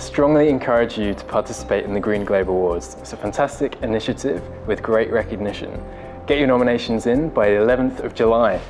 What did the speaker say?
I strongly encourage you to participate in the Green Globe Awards. It's a fantastic initiative with great recognition. Get your nominations in by the 11th of July.